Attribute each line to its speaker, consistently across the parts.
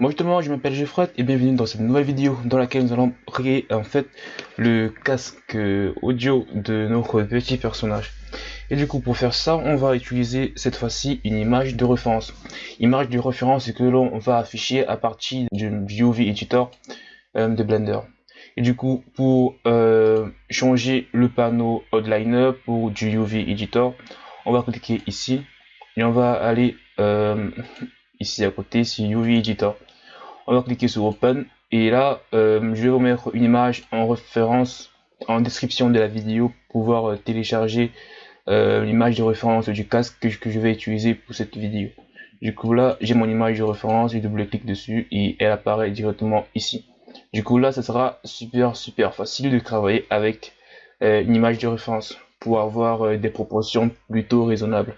Speaker 1: Moi justement, je m'appelle Geoffrey et bienvenue dans cette nouvelle vidéo dans laquelle nous allons créer en fait le casque audio de notre petit personnage. Et du coup, pour faire ça, on va utiliser cette fois-ci une image de référence. Image de référence que l'on va afficher à partir du UV Editor euh, de Blender. Et du coup, pour euh, changer le panneau Outliner pour du UV Editor, on va cliquer ici et on va aller euh, ici à côté sur UV Editor. On va cliquer sur Open et là, euh, je vais vous mettre une image en référence en description de la vidéo pour pouvoir euh, télécharger l'image de référence du casque que, je vais utiliser pour cette vidéo. Du coup là, j'ai mon image de référence, je double-clique dessus et elle apparaît directement ici. Du coup là, ça sera super super facile de travailler avec une image de référence pour avoir des proportions plutôt raisonnables.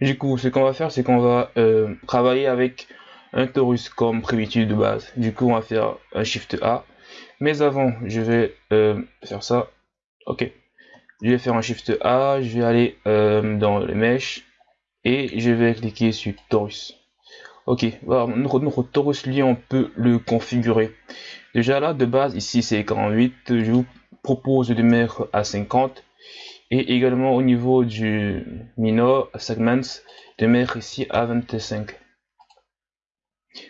Speaker 1: Du coup, ce qu'on va faire, c'est qu'on va euh, travailler avec un torus comme primitif de base. Du coup, on va faire un Shift A. Mais avant, je vais euh, faire ça. Ok. Je vais faire un Shift A. Je vais aller euh, dans les mèches et je vais cliquer sur torus. Ok. Notre, notre torus, lui, on peut le configurer. Déjà là, de base, ici, c'est 48. Je vous propose de mettre à 50 et également au niveau du minor segments de mettre ici à 25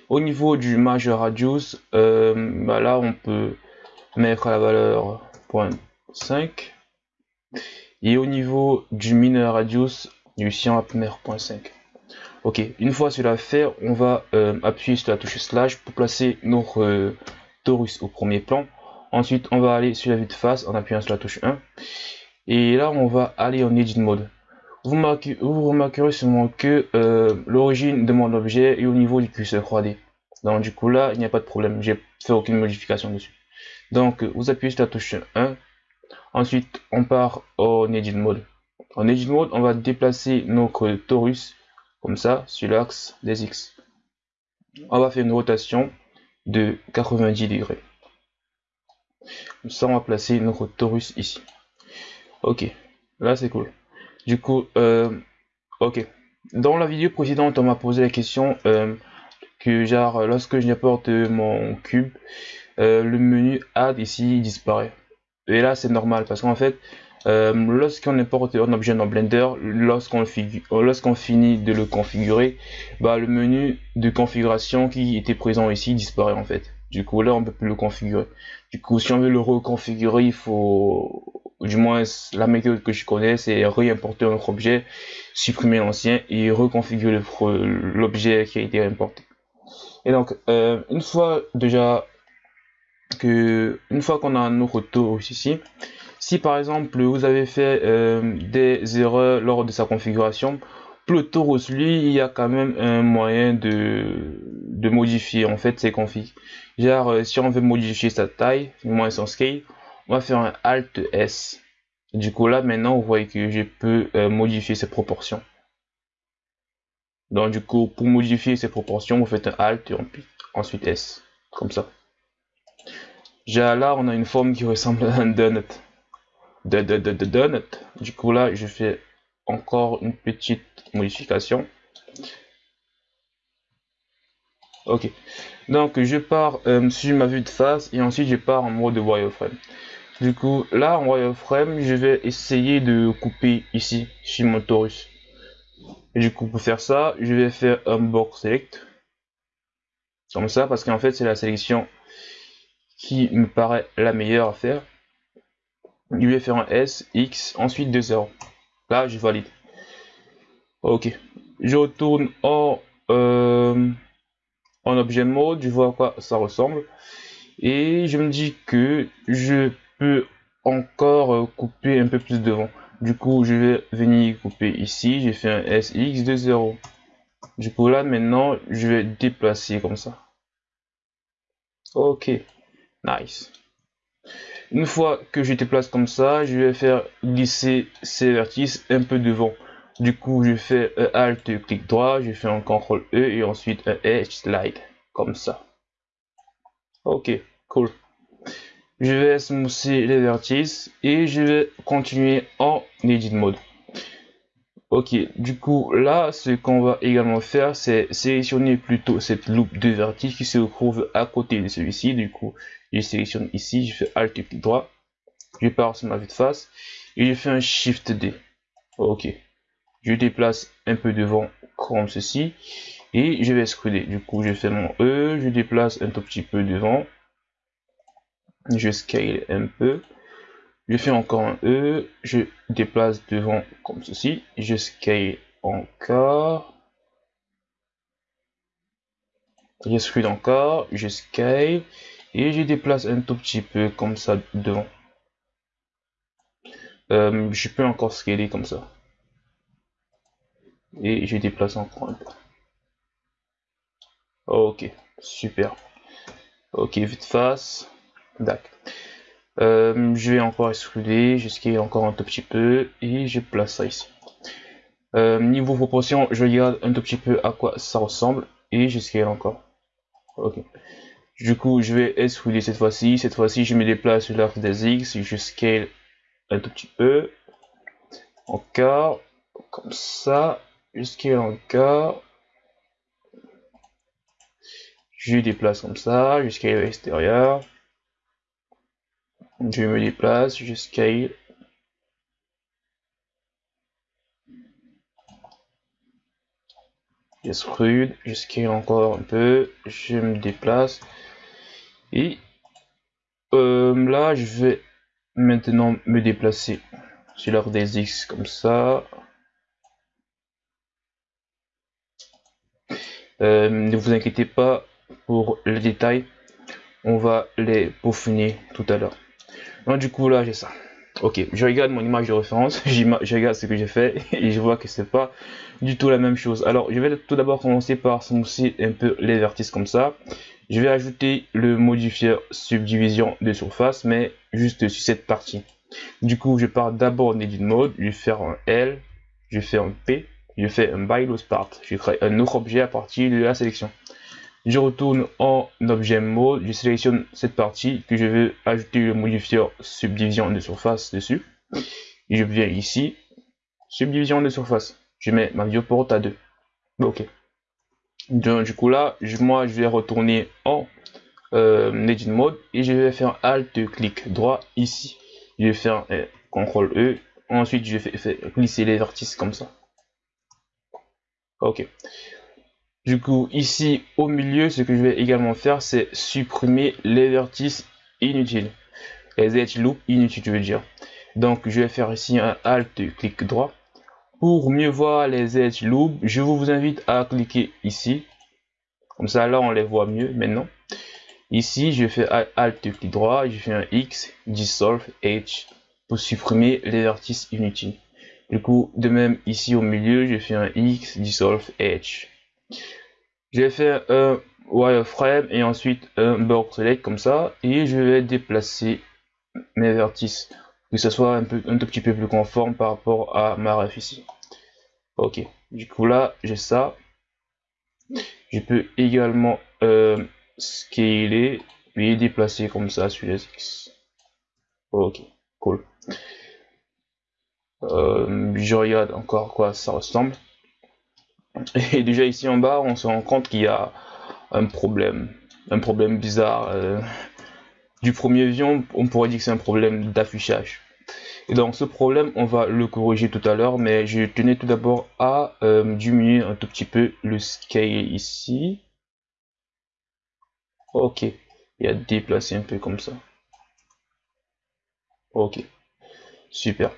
Speaker 1: au niveau du major radius euh, bah là on peut mettre la valeur 0.5 et au niveau du minor radius ici on va mettre 0.5 ok une fois cela fait on va euh, appuyer sur la touche slash pour placer notre euh, torus au premier plan. Ensuite on va aller sur la vue de face en appuyant sur la touche 1 et là, on va aller en Edit Mode. Vous, remarquerez sûrement que euh, l'origine de mon objet est au niveau du curseur 3D. Donc du coup là, il n'y a pas de problème, j'ai fait aucune modification dessus. Donc vous appuyez sur la touche 1. Ensuite, on part en Edit Mode. En Edit Mode, on va déplacer notre torus comme ça sur l'axe des X. On va faire une rotation de 90 degrés. Comme ça, on va placer notre torus ici. Ok, là c'est cool. Du coup, euh, ok. Dans la vidéo précédente, on m'a posé la question euh, que genre lorsque je n'apporte mon cube, euh, le menu add ici disparaît. Et là c'est normal parce qu'en fait, lorsqu'on importe un objet dans Blender, lorsqu'on lorsqu'on finit de le configurer, bah le menu de configuration qui était présent ici disparaît en fait. Du coup là on peut plus le configurer. Du coup si on veut le reconfigurer, il faut du moins la méthode que je connais, c'est réimporter notre objet, supprimer l'ancien et reconfigurer l'objet qui a été importé. Et donc, euh, une fois déjà que, une fois qu'on a nos torus ici, si par exemple vous avez fait euh, des erreurs lors de sa configuration, le torus lui, il y a quand même un moyen de, de modifier en fait ses configs. Genre, euh, si on veut modifier sa taille, moins son scale, on va faire un Alt S. Du coup là maintenant vous voyez que je peux euh, modifier ces proportions. Donc du coup pour modifier ces proportions vous faites un Alt et ensuite S. Comme ça. Là on a une forme qui ressemble à un donut. De donut. Du coup là je fais encore une petite modification. Ok. Donc je pars euh, sur ma vue de face et ensuite je pars en mode wireframe. Du coup, là en wireframe, je vais essayer de couper ici, chez mon torus. Et du coup, pour faire ça, je vais faire un box select. Comme ça, parce qu'en fait, c'est la sélection qui me paraît la meilleure à faire. Je vais faire un S, X, ensuite 2 0. Là, je valide. Ok. Je retourne en, euh, en objet mode, je vois à quoi ça ressemble. Et je me dis que je encore euh, couper un peu plus devant. Du coup, je vais venir couper ici. J'ai fait un SX de 0. Du coup, là, maintenant, je vais déplacer comme ça. Ok, nice. Une fois que je déplace comme ça, je vais faire glisser ces vertices un peu devant. Du coup, je fais un Alt, clic droit, je fais un CTRL E et ensuite un Edge Slide, comme ça. Ok, cool je vais smousser les vertices et je vais continuer en edit mode Ok, du coup, là, ce qu'on va également faire, c'est sélectionner plutôt cette loupe de vertige qui se trouve à côté de celui-ci. Du coup, je sélectionne ici, je fais Alt clic droit, je pars sur ma vue de face et je fais un Shift D. Ok, je déplace un peu devant comme ceci et je vais extruder. Du coup, je fais mon E, je déplace un tout petit peu devant, je scale un peu je fais encore un E, je déplace devant comme ceci, je scale encore, je scale encore, je scale, et je déplace un tout petit peu comme ça devant. Euh, je peux encore scaler comme ça. Et je déplace encore un peu. Ok, super. Ok, vite face. D'accord. Euh, je vais encore extruder jusqu'à encore un tout petit peu et je place ça ici. Euh, niveau proportion, je regarde un tout petit peu à quoi ça ressemble et scale encore. Ok. Du coup, je vais extruder cette fois-ci. Cette fois-ci, je me déplace sur l'arc des X, je scale un tout petit peu. Encore, comme ça. Scale encore. Je déplace comme ça, je scale à l'extérieur. Je me déplace, je scale. J'extrude, je scale encore un peu, je me déplace. Et euh, là, je vais maintenant me déplacer sur l'ordre des X comme ça. Euh, ne vous inquiétez pas pour les détails, on va les peaufiner tout à l'heure du coup, là, j'ai ça. Ok, je regarde mon image de référence, je regarde ce que j'ai fait et je vois que c'est pas du tout la même chose. Alors, je vais tout d'abord commencer par smousser un peu les vertices comme ça. Je vais ajouter le modifier subdivision de surface, mais juste sur cette partie. Du coup, je pars d'abord en edit mode, je vais faire un L, je fais un P, je fais un by part. Je crée un autre objet à partir de la sélection je retourne en objet mode, je sélectionne cette partie que je veux ajouter le modifier subdivision de surface dessus. Je viens ici, subdivision de surface. Je mets ma viewport à 2. Ok. du coup là, moi je vais retourner en euh, edit mode et je vais faire alt clic droit ici. Je vais faire euh, CTRL E. Ensuite, je vais faire glisser les vertices comme ça. Ok. Du coup, ici au milieu, ce que je vais également faire, c'est supprimer les vertices inutiles. Les edge loops inutiles, je veux dire. Donc, je vais faire ici un Alt, clic droit. Pour mieux voir les edge loops, je vous invite à cliquer ici. Comme ça, là, on les voit mieux maintenant. Ici, je fais Alt, clic droit, je fais un X, Dissolve, Edge, pour supprimer les vertices inutiles. Du coup, de même, ici au milieu, je fais un X, Dissolve, Edge. Je vais faire un wireframe et ensuite un board select comme ça et je vais déplacer mes vertices que ce soit un tout petit peu plus conforme par rapport à ma ref ici. Ok, du coup là j'ai ça. Je peux également euh, scaler et déplacer comme ça sur les X. Ok, cool. Euh, je regarde encore quoi ça ressemble. Et déjà ici en bas, on se rend compte qu'il y a un problème, un problème bizarre. Euh, du premier vision, on pourrait dire que c'est un problème d'affichage. Et donc ce problème, on va le corriger tout à l'heure, mais je tenais tout d'abord à euh, diminuer un tout petit peu le scale ici. Ok, et à déplacer un peu comme ça. Ok. Super.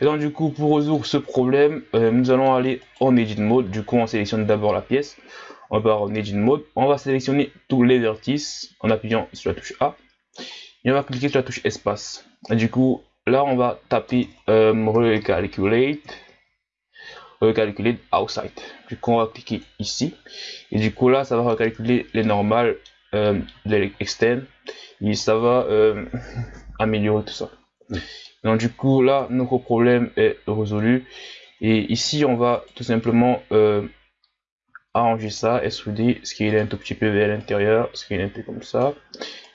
Speaker 1: Et donc du coup, pour résoudre ce problème, euh, nous allons aller en Edit Mode. Du coup, on sélectionne d'abord la pièce. On va en Edit Mode. On va sélectionner tous les vertices en appuyant sur la touche A. Et on va cliquer sur la touche Espace. Et du coup, là, on va taper euh, Recalculate. Recalculate Outside. Du coup, on va cliquer ici. Et du coup, là, ça va recalculer les normales, euh, les externes. Et ça va améliorer tout ça. Donc du coup là notre problème est résolu et ici on va tout simplement euh, arranger ça, extruder ce qui est un tout petit peu vers l'intérieur, ce qui est un peu comme ça,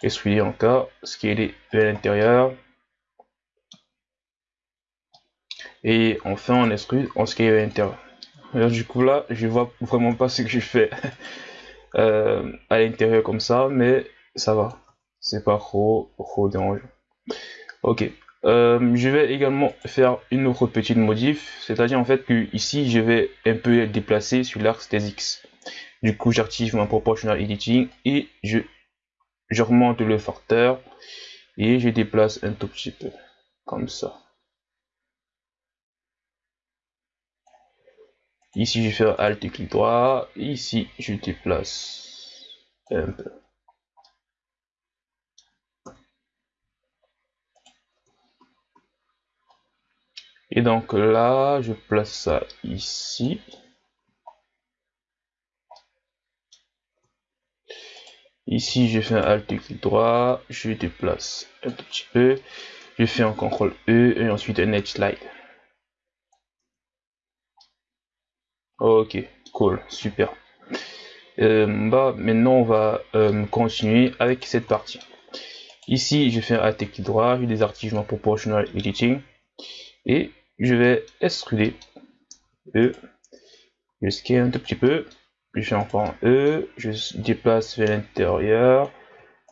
Speaker 1: extruder encore ce qui est vers l'intérieur, Et enfin, on extrude, on scale à l'intérieur. Du coup, là, je vois vraiment pas ce que je fais euh, à l'intérieur comme ça, mais ça va. C'est pas trop, trop dérangeant. Ok. Euh, je vais également faire une autre petite modif, c'est-à-dire en fait que ici je vais un peu déplacer sur l'axe des X. Du coup, j'active mon proportional editing et je, remonte le facteur et je déplace un tout petit peu comme ça. Ici, je fais Alt et clic droit. Ici, je déplace un peu. Et donc là, je place ça ici. Ici, je fais un Alt clic droit, je déplace un petit peu, je fais un CTRL E et ensuite un Edge Slide. Ok, cool, super. Euh, bah, maintenant, on va euh, continuer avec cette partie. Ici, je fais un Alt clic droit, je désactive mon Proportional Editing et je vais extruder E, je scale un tout petit peu, je fais encore E, je déplace vers l'intérieur,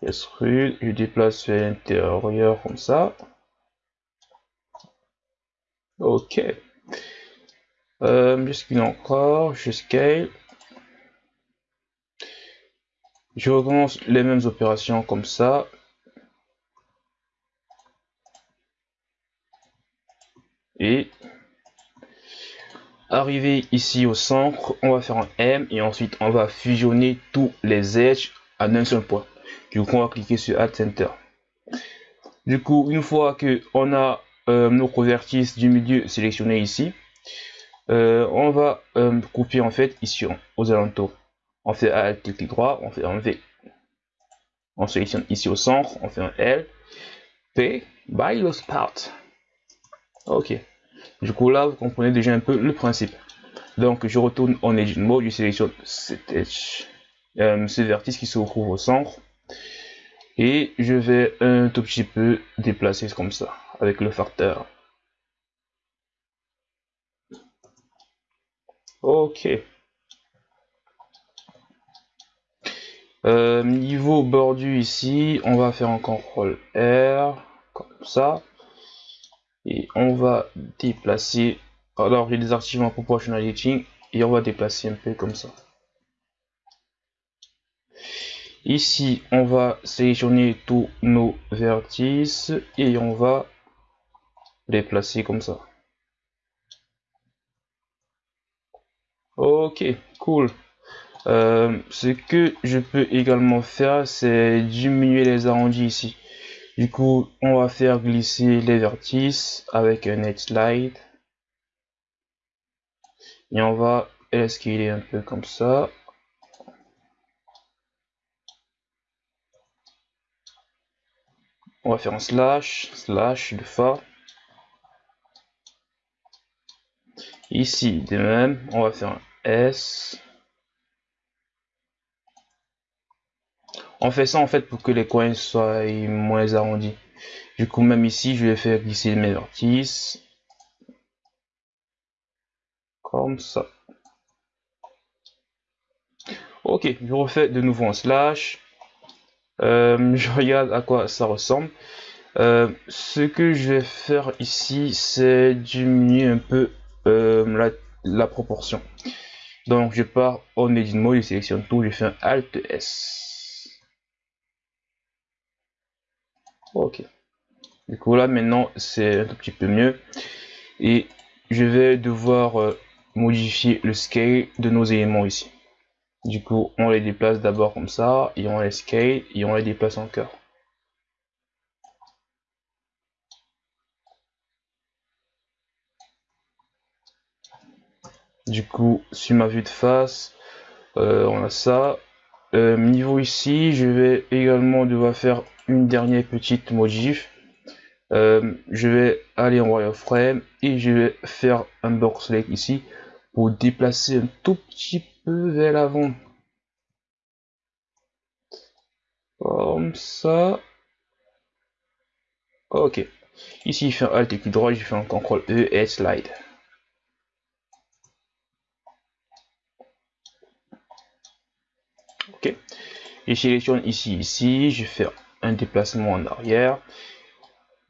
Speaker 1: extrude, je déplace vers l'intérieur comme ça. Ok. Euh, je scale encore, je scale. Je recommence les mêmes opérations comme ça. Et arriver ici au centre, on va faire un M et ensuite on va fusionner tous les edges en un seul point. Du coup, on va cliquer sur Add Center. Du coup, une fois que on a euh, notre vertice du milieu sélectionné ici, euh, on va euh, couper en fait ici aux alentours. On fait Alt clic droit, on fait un V. On sélectionne ici au centre, on fait un L, P, by the spot. Ok. Du coup, là, vous comprenez déjà un peu le principe. Donc, je retourne en Edge Mode, je sélectionne cet edge, euh, ce vertice qui se trouve au centre. Et je vais un tout petit peu déplacer comme ça, avec le facteur. Ok. Euh, niveau bordu ici, on va faire un CTRL R, comme ça et on va déplacer. Alors j'ai désactivé en proportional editing et on va déplacer un peu comme ça. Ici on va sélectionner tous nos vertices et on va les placer comme ça. Ok cool. Euh, ce que je peux également faire c'est diminuer les arrondis ici du coup, on va faire glisser les vertices avec un edge slide. Et on va escaler un peu comme ça. On va faire un slash, slash de fa. Ici, de même, on va faire un S. On fait ça en fait pour que les coins soient moins arrondis. Du coup, même ici, je vais faire glisser mes vertices. Comme ça. Ok, je refais de nouveau un slash. Euh, je regarde à quoi ça ressemble. Euh, ce que je vais faire ici, c'est diminuer un peu euh, la, proportion. Donc je pars en edit mode, je sélectionne tout, je fais un Alt S. Ok. Du coup là maintenant c'est un tout petit peu mieux. Et je vais devoir euh, modifier le scale de nos éléments ici. Du coup on les déplace d'abord comme ça et on les scale et on les déplace encore. Du coup, sur ma vue de face, euh, on a ça. Euh, niveau ici, je vais également devoir faire une dernière petite modif. Euh, je vais aller en wireframe et je vais faire un box select ici pour déplacer un tout petit peu vers l'avant. Comme ça. Ok. Ici, je fais un Alt et clic droit, je fais un CTRL E et slide. Ok. Je sélectionne ici, ici, je fais un déplacement en arrière.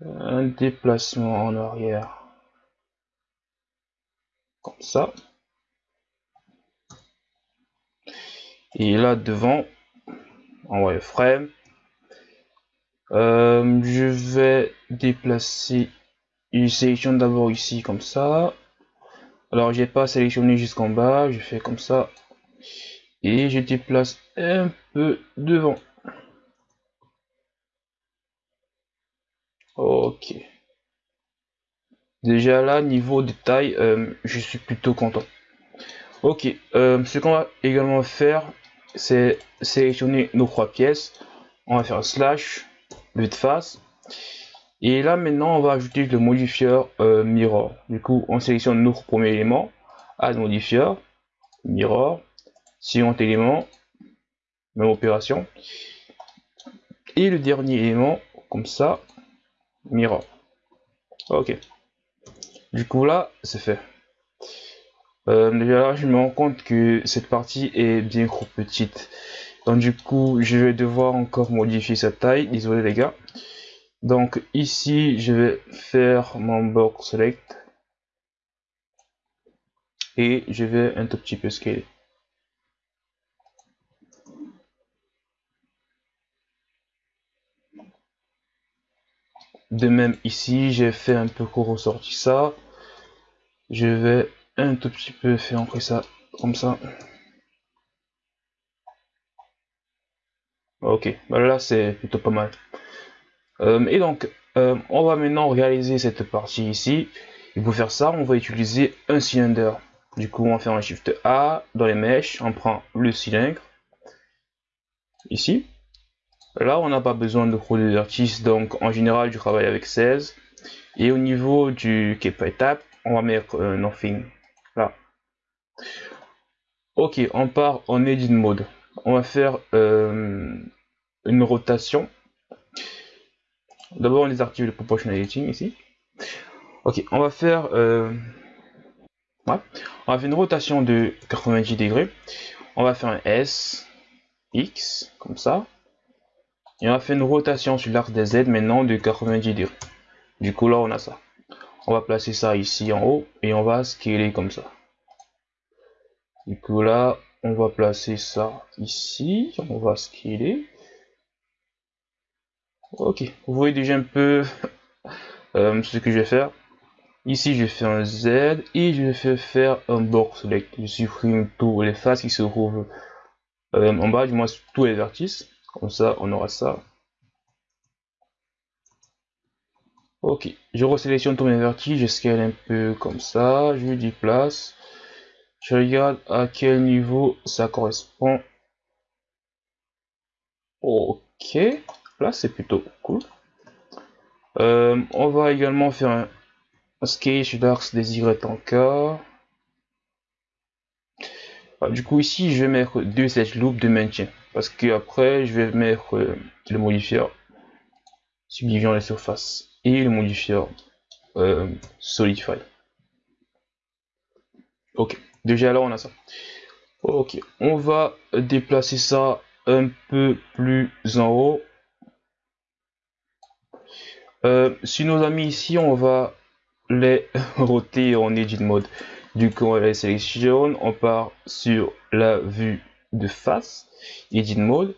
Speaker 1: Un déplacement en arrière. Comme ça. Et là devant, en wireframe, euh, je vais déplacer une sélection d'abord ici comme ça. Alors j'ai pas sélectionné jusqu'en bas, je fais comme ça et je déplace un peu devant. Ok. Déjà là, niveau détail, euh, je suis plutôt content. Ok, euh, ce qu'on va également faire, c'est sélectionner nos trois pièces. On va faire slash, de face. Et là maintenant, on va ajouter le modifier euh, mirror. Du coup, on sélectionne notre premier élément, add modifier, mirror, second élément, même opération. Et le dernier élément, comme ça, mirror. Ok. Du coup là, c'est fait. Euh, là, je me rends compte que cette partie est bien trop petite. Donc du coup, je vais devoir encore modifier sa taille. Désolé les gars. Donc ici, je vais faire mon box select. Et je vais un tout petit peu scaler. De même ici, j'ai fait un peu ressortir ça. Je vais un tout petit peu faire entrer ça comme ça. Ok, bah là c'est plutôt pas mal. Euh, et donc, euh, on va maintenant réaliser cette partie ici. Et pour faire ça, on va utiliser un cylindre. Du coup, on va faire un Shift A dans les mèches, on prend le cylindre ici. Là, on n'a pas besoin de gros vertices, donc en général, je travaille avec 16. Et au niveau du Keep Étape, on va mettre un Nothing là. Ok, on part en Edit Mode. On va faire euh, une rotation. D'abord, on désactive le Proportional Editing ici. Ok, on va faire, euh, on va faire une rotation de 90 degrés. On va faire un S, X, comme ça. Et on va faire une rotation sur l'arc des Z maintenant de 90 degrés. Du coup, là, on a ça. On va placer ça ici en haut et on va scaler comme ça. Du coup, là, on va placer ça ici. On va scaler. Ok, vous voyez déjà un peu euh, ce que je vais faire. Ici, je fais un Z et je vais faire un box select. Je supprime tous les faces qui se trouvent euh, en bas, du moins tous les vertices. Comme ça, on aura ça. Ok, je resélectionne tous mes vertices, je scale un peu comme ça, je dis place. Je regarde à quel niveau ça correspond. Ok, là c'est plutôt cool. Euh, on va également faire un, sketch d'axe encore. Ah, du coup ici je vais mettre deux edge loops de maintien parce que après je vais mettre euh, le modifier subdivision les surfaces et le modifier euh, solidify. Ok, déjà là on a ça. Ok, on va déplacer ça un peu plus en haut. Euh, si nos amis ici, on va les roter en edit mode. Du coup, on les sélectionne, on part sur la vue de face, edit mode.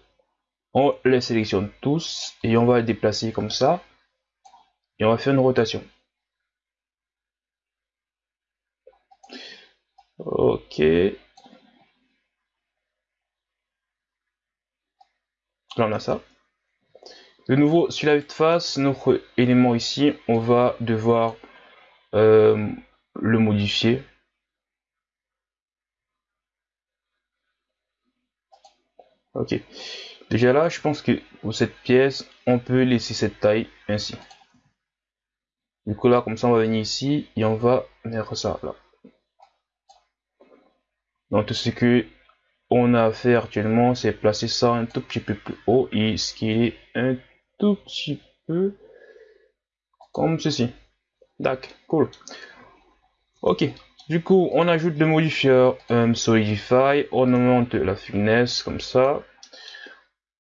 Speaker 1: On les sélectionne tous et on va les déplacer comme ça. Et on va faire une rotation. Ok. Là, on a ça. De nouveau, sur la face, notre élément ici, on va devoir euh, le modifier. Ok. Déjà là, je pense que pour cette pièce, on peut laisser cette taille ainsi. Du coup là, comme ça, on va venir ici et on va mettre ça là. Donc tout ce que on a à faire actuellement, c'est placer ça un tout petit peu plus haut et ce qui est un tout petit peu comme ceci. D'accord, cool. Ok, du coup, on ajoute le modifier Solidify, on augmente la finesse comme ça.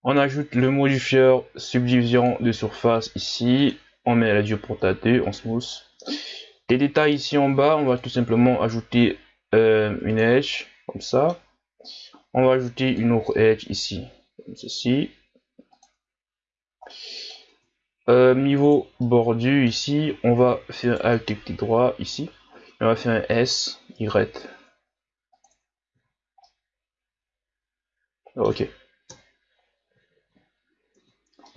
Speaker 1: On ajoute le modifier subdivision de surface ici. On met la diopronta 2 en smooth. Les détails ici en bas, on va tout simplement ajouter euh, une edge comme ça. On va ajouter une autre edge ici, comme ceci. Euh, niveau bordu ici, on va faire Alt clic droit ici. On va faire un S, Y. Ok.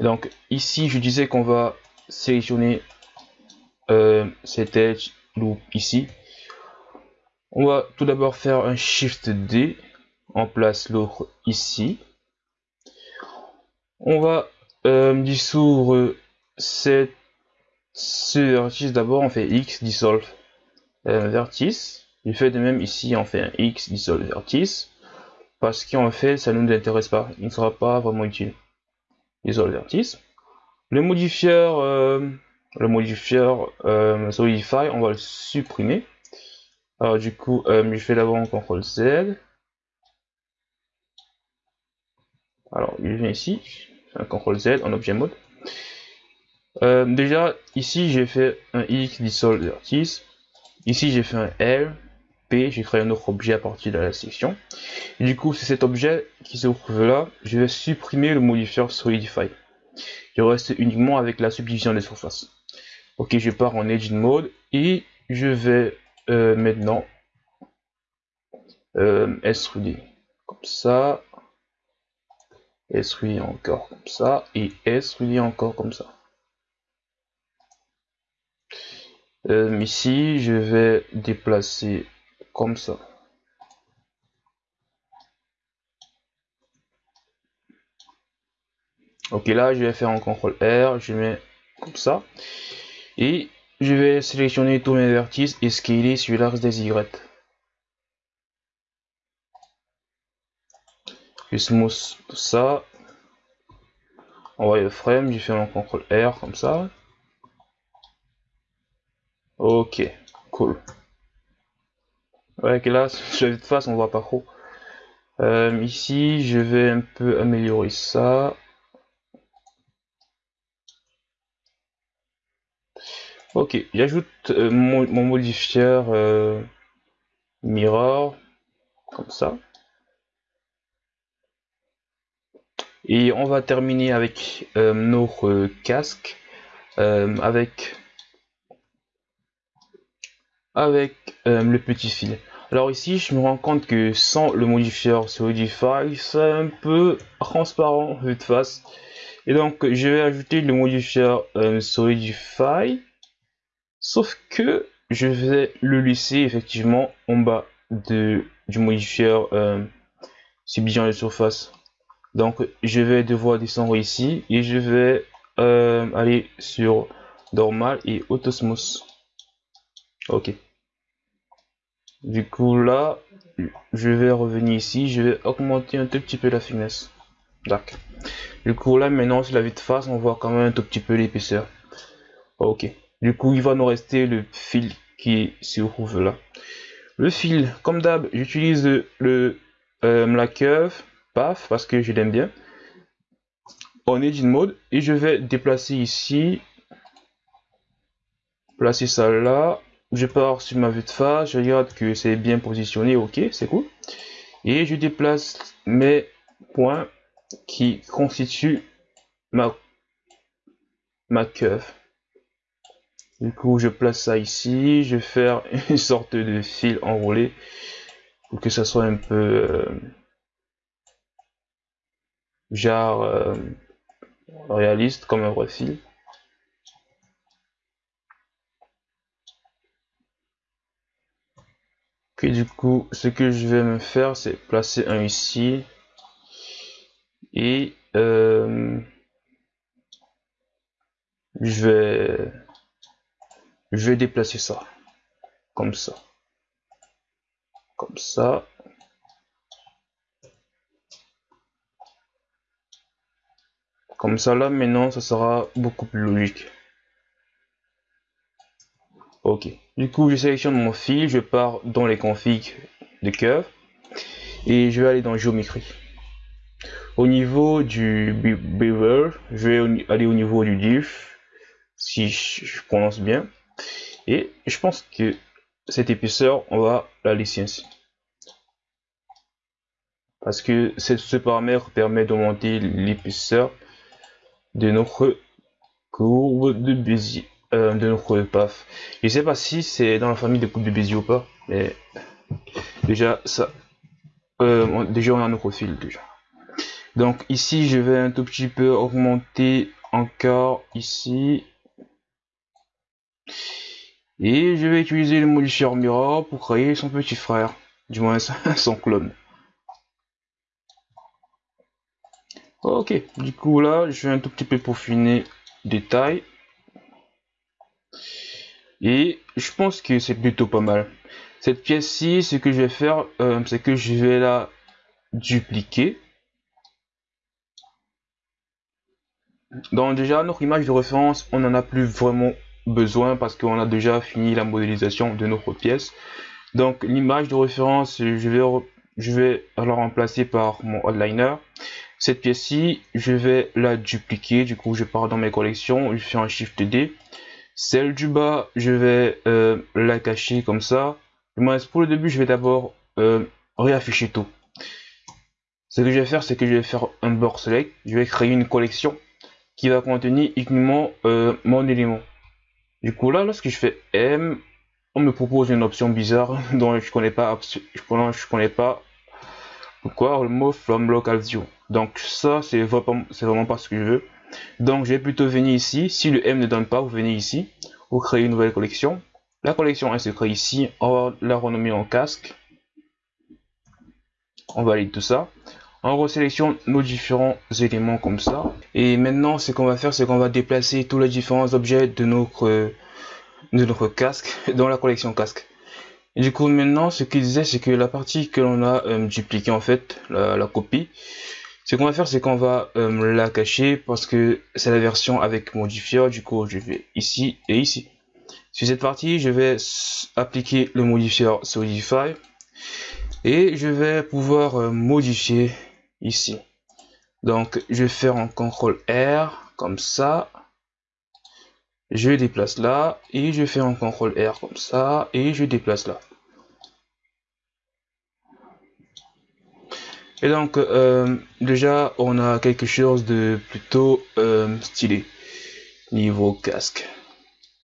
Speaker 1: donc ici, je disais qu'on va sélectionner euh, cette edge loop ici. On va tout d'abord faire un Shift D, en place l'autre ici. On va euh, dissoudre cette, ce d'abord, on fait X dissolve euh, vertice. Du fait de même ici, on fait un X dissolve vertice. Parce qu'en fait, ça ne nous intéresse pas. Il ne sera pas vraiment utile. Dissolve vertice. Le modifier, euh, le modifier euh, Solidify, on va le supprimer. Alors du coup, euh, je fais d'abord un CTRL Z. Alors, il vient ici, un CTRL Z en objet mode. Euh, déjà, ici, j'ai fait un X dissolve vertice. Ici, j'ai fait un L, P, j'ai créé un autre objet à partir de la section. du coup, c'est cet objet qui se trouve là. Je vais supprimer le modifier Solidify. Je reste uniquement avec la subdivision des surfaces. Ok, je pars en Edge Mode et je vais euh, maintenant euh, S-Rudy. Comme ça. S-Rudy encore comme ça. Et S-Rudy encore comme ça. Euh, ici, je vais déplacer comme ça. Ok, là, je vais faire un CTRL R, je mets comme ça. Et je vais sélectionner tous mes vertices et scaler sur l'axe des Y. Je smooth tout ça. le frame, je fais un CTRL R comme ça. Ok, cool. Que là, sur de face, on voit pas trop. Euh, ici, je vais un peu améliorer ça. Ok, j'ajoute euh, mon, modifier euh, mirror, comme ça. Et on va terminer avec notre casque, avec avec euh, le petit fil. Alors ici, je me rends compte que sans le modifier Solidify, c'est un peu transparent de face. Et donc, je vais ajouter le modifier euh, Solidify. Sauf que je vais le laisser effectivement en bas de, du modifier euh, subdivision de surface. Donc, je vais devoir descendre ici et je vais euh, aller sur normal et autosmos. Ok. Du coup là, je vais revenir ici, je vais augmenter un tout petit peu la finesse. D'accord. Du coup là maintenant sur la vue de face, on voit quand même un tout petit peu l'épaisseur. Ok. Du coup il va nous rester le fil qui se trouve là. Le fil, comme d'hab, j'utilise le euh, la paf parce que je l'aime bien. En edit mode et je vais déplacer ici, placer ça là je pars sur ma vue de face, je regarde que c'est bien positionné, ok, c'est cool. Et je déplace mes points qui constituent ma, ma. Du coup, je place ça ici, je vais faire une sorte de fil enroulé pour que ça soit un peu euh, genre euh, réaliste comme un vrai fil. Du coup, ce que je vais me faire, c'est placer un ici. Et euh, je vais je vais déplacer ça. Comme ça. Comme ça. Comme ça là maintenant ça sera beaucoup plus logique Ok. Du coup, je sélectionne mon fil, je pars dans les configs de curve et je vais aller dans géométrie. Au niveau du beaver, je vais aller au niveau du diff, si je prononce bien. Et je pense que cette épaisseur, on va la laisser ainsi. Parce que ce paramètre permet d'augmenter l'épaisseur de notre courbe de Bézier, euh, de notre paf. Je sais pas si c'est dans la famille de courbes de Bézier ou pas, mais déjà ça, euh, déjà on a notre fil déjà. Donc ici je vais un tout petit peu augmenter encore ici et je vais utiliser le modifier Mirror pour créer son petit frère, du moins son clone. Ok, du coup là, je vais un tout petit peu peaufiner détail. Et je pense que c'est plutôt pas mal. Cette pièce-ci, ce que je vais faire, euh, c'est que je vais la dupliquer. Donc déjà, notre image de référence, on n'en a plus vraiment besoin parce qu'on a déjà fini la modélisation de notre pièce. Donc l'image de référence, je vais, je vais la remplacer par mon outliner. Cette pièce-ci, je vais la dupliquer. Du coup, je pars dans mes collections, je fais un Shift D. Celle du bas, je vais euh, la cacher comme ça. pour le début, je vais d'abord euh, réafficher tout. Ce que je vais faire, c'est que je vais faire un board select. Je vais créer une collection qui va contenir uniquement euh, mon élément. Du coup là, lorsque je fais M, on me propose une option bizarre dont je connais pas, je connais, je connais pas pourquoi le mot from local view. Donc ça, c'est vraiment, vraiment pas ce que je veux. Donc je vais plutôt venir ici. Si le M ne donne pas, vous venez ici. Vous créez une nouvelle collection. La collection elle se crée ici. On va la renommer en casque. On valide tout ça. On resélectionne nos différents éléments comme ça. Et maintenant, ce qu'on va faire, c'est qu'on va déplacer tous les différents objets de notre, de notre casque dans la collection casque. Du coup, maintenant, ce qu'il disait, c'est que la partie que l'on a euh, dupliquée, en fait, la, copie, ce qu'on va faire, c'est qu'on va euh, la cacher parce que c'est la version avec modifier. Du coup, je vais ici et ici. Sur cette partie, je vais appliquer le modifier Solidify et je vais pouvoir euh, modifier ici. Donc, je vais faire un CTRL R comme ça. Je déplace là et je fais un CTRL R comme ça et je déplace là. Et donc, euh, déjà, on a quelque chose de plutôt euh, stylé niveau casque.